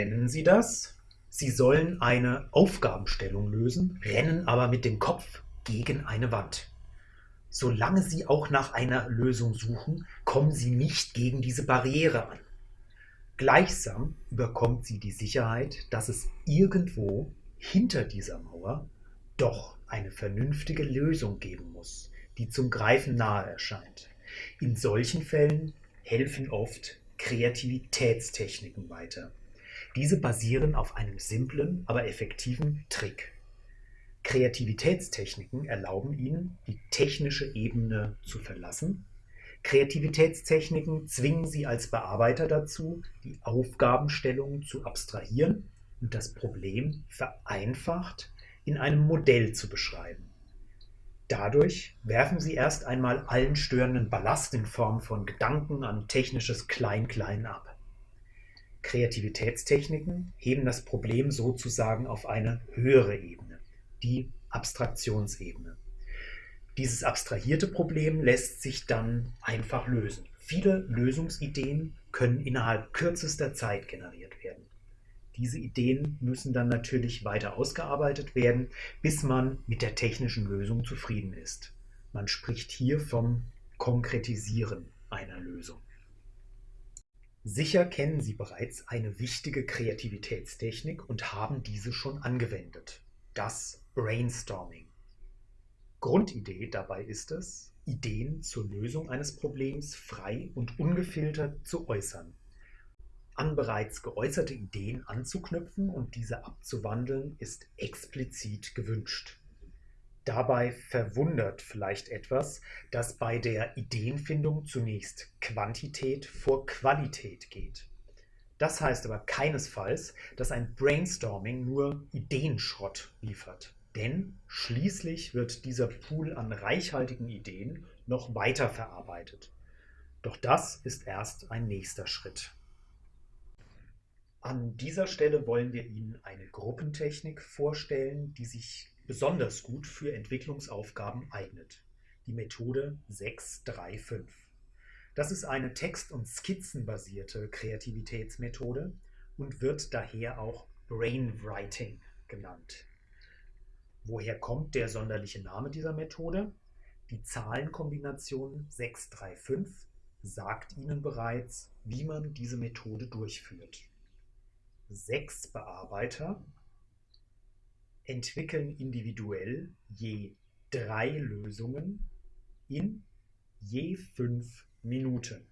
Kennen Sie das? Sie sollen eine Aufgabenstellung lösen, rennen aber mit dem Kopf gegen eine Wand. Solange Sie auch nach einer Lösung suchen, kommen Sie nicht gegen diese Barriere an. Gleichsam überkommt Sie die Sicherheit, dass es irgendwo hinter dieser Mauer doch eine vernünftige Lösung geben muss, die zum Greifen nahe erscheint. In solchen Fällen helfen oft Kreativitätstechniken weiter. Diese basieren auf einem simplen, aber effektiven Trick. Kreativitätstechniken erlauben Ihnen, die technische Ebene zu verlassen. Kreativitätstechniken zwingen Sie als Bearbeiter dazu, die Aufgabenstellung zu abstrahieren und das Problem vereinfacht in einem Modell zu beschreiben. Dadurch werfen Sie erst einmal allen störenden Ballast in Form von Gedanken an technisches Klein-Klein ab. Kreativitätstechniken heben das Problem sozusagen auf eine höhere Ebene, die Abstraktionsebene. Dieses abstrahierte Problem lässt sich dann einfach lösen. Viele Lösungsideen können innerhalb kürzester Zeit generiert werden. Diese Ideen müssen dann natürlich weiter ausgearbeitet werden, bis man mit der technischen Lösung zufrieden ist. Man spricht hier vom Konkretisieren einer Lösung. Sicher kennen Sie bereits eine wichtige Kreativitätstechnik und haben diese schon angewendet. Das Brainstorming. Grundidee dabei ist es, Ideen zur Lösung eines Problems frei und ungefiltert zu äußern an bereits geäußerte Ideen anzuknüpfen und diese abzuwandeln, ist explizit gewünscht. Dabei verwundert vielleicht etwas, dass bei der Ideenfindung zunächst Quantität vor Qualität geht. Das heißt aber keinesfalls, dass ein Brainstorming nur Ideenschrott liefert. Denn schließlich wird dieser Pool an reichhaltigen Ideen noch weiter verarbeitet. Doch das ist erst ein nächster Schritt. An dieser Stelle wollen wir Ihnen eine Gruppentechnik vorstellen, die sich besonders gut für Entwicklungsaufgaben eignet. Die Methode 635. Das ist eine text- und skizzenbasierte Kreativitätsmethode und wird daher auch Brainwriting genannt. Woher kommt der sonderliche Name dieser Methode? Die Zahlenkombination 635 sagt Ihnen bereits, wie man diese Methode durchführt sechs Bearbeiter entwickeln individuell je drei Lösungen in je fünf Minuten.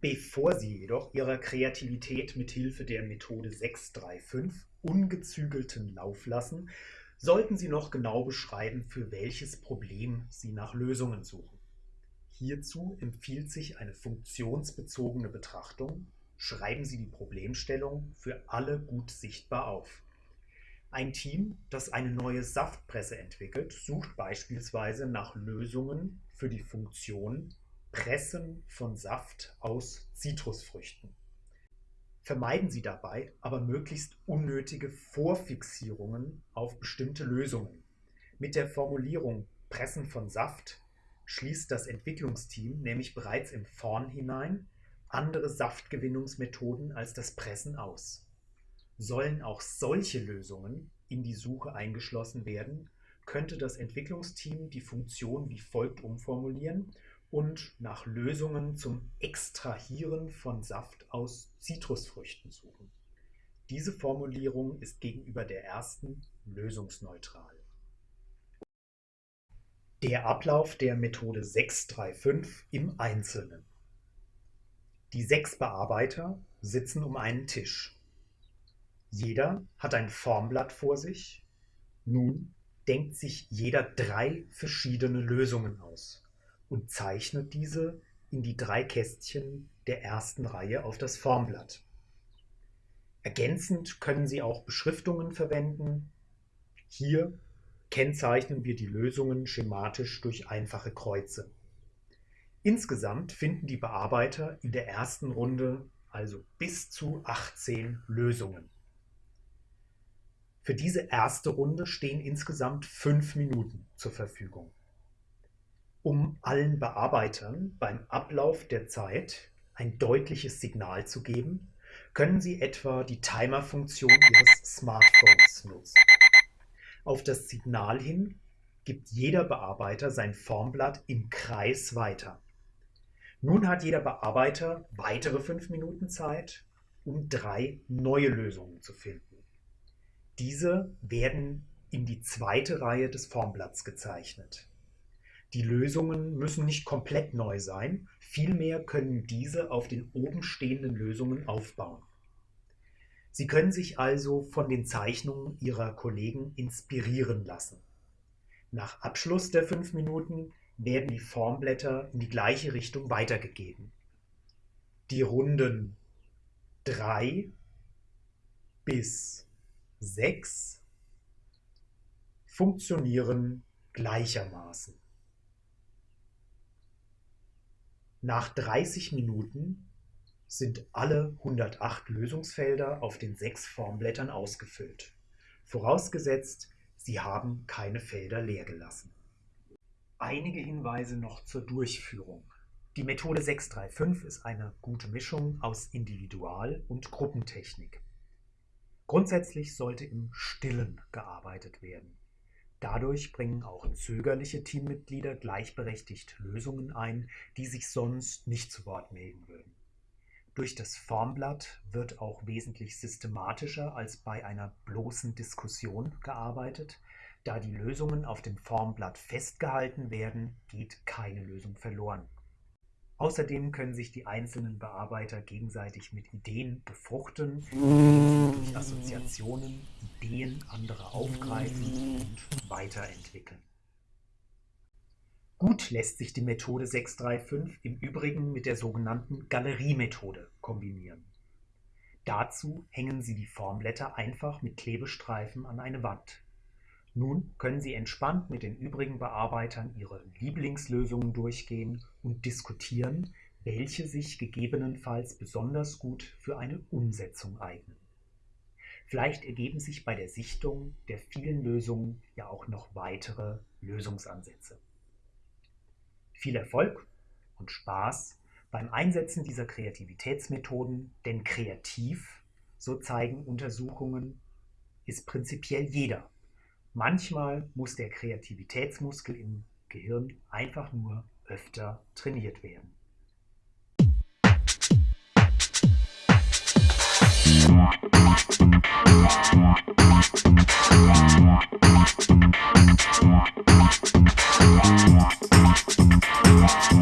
Bevor Sie jedoch Ihrer Kreativität mit Hilfe der Methode 635 ungezügelten Lauf lassen, sollten Sie noch genau beschreiben, für welches Problem Sie nach Lösungen suchen. Hierzu empfiehlt sich eine funktionsbezogene Betrachtung schreiben Sie die Problemstellung für alle gut sichtbar auf. Ein Team, das eine neue Saftpresse entwickelt, sucht beispielsweise nach Lösungen für die Funktion Pressen von Saft aus Zitrusfrüchten. Vermeiden Sie dabei aber möglichst unnötige Vorfixierungen auf bestimmte Lösungen. Mit der Formulierung Pressen von Saft schließt das Entwicklungsteam nämlich bereits im Vornhinein andere Saftgewinnungsmethoden als das Pressen aus. Sollen auch solche Lösungen in die Suche eingeschlossen werden, könnte das Entwicklungsteam die Funktion wie folgt umformulieren und nach Lösungen zum Extrahieren von Saft aus Zitrusfrüchten suchen. Diese Formulierung ist gegenüber der ersten lösungsneutral. Der Ablauf der Methode 635 im Einzelnen. Die sechs Bearbeiter sitzen um einen Tisch. Jeder hat ein Formblatt vor sich. Nun denkt sich jeder drei verschiedene Lösungen aus und zeichnet diese in die drei Kästchen der ersten Reihe auf das Formblatt. Ergänzend können Sie auch Beschriftungen verwenden. Hier kennzeichnen wir die Lösungen schematisch durch einfache Kreuze. Insgesamt finden die Bearbeiter in der ersten Runde also bis zu 18 Lösungen. Für diese erste Runde stehen insgesamt fünf Minuten zur Verfügung. Um allen Bearbeitern beim Ablauf der Zeit ein deutliches Signal zu geben, können Sie etwa die Timer-Funktion Ihres Smartphones nutzen. Auf das Signal hin gibt jeder Bearbeiter sein Formblatt im Kreis weiter. Nun hat jeder Bearbeiter weitere fünf Minuten Zeit, um drei neue Lösungen zu finden. Diese werden in die zweite Reihe des Formblatts gezeichnet. Die Lösungen müssen nicht komplett neu sein, vielmehr können diese auf den oben stehenden Lösungen aufbauen. Sie können sich also von den Zeichnungen Ihrer Kollegen inspirieren lassen. Nach Abschluss der fünf Minuten werden die Formblätter in die gleiche Richtung weitergegeben. Die Runden 3 bis 6 funktionieren gleichermaßen. Nach 30 Minuten sind alle 108 Lösungsfelder auf den sechs Formblättern ausgefüllt, vorausgesetzt, Sie haben keine Felder leer gelassen. Einige Hinweise noch zur Durchführung. Die Methode 635 ist eine gute Mischung aus Individual- und Gruppentechnik. Grundsätzlich sollte im Stillen gearbeitet werden. Dadurch bringen auch zögerliche Teammitglieder gleichberechtigt Lösungen ein, die sich sonst nicht zu Wort melden würden. Durch das Formblatt wird auch wesentlich systematischer als bei einer bloßen Diskussion gearbeitet. Da die Lösungen auf dem Formblatt festgehalten werden, geht keine Lösung verloren. Außerdem können sich die einzelnen Bearbeiter gegenseitig mit Ideen befruchten, durch Assoziationen Ideen anderer aufgreifen und weiterentwickeln. Gut lässt sich die Methode 635 im Übrigen mit der sogenannten Galeriemethode kombinieren. Dazu hängen Sie die Formblätter einfach mit Klebestreifen an eine Wand. Nun können Sie entspannt mit den übrigen Bearbeitern Ihre Lieblingslösungen durchgehen und diskutieren, welche sich gegebenenfalls besonders gut für eine Umsetzung eignen. Vielleicht ergeben sich bei der Sichtung der vielen Lösungen ja auch noch weitere Lösungsansätze. Viel Erfolg und Spaß beim Einsetzen dieser Kreativitätsmethoden, denn kreativ, so zeigen Untersuchungen, ist prinzipiell jeder. Manchmal muss der Kreativitätsmuskel im Gehirn einfach nur öfter trainiert werden. Musik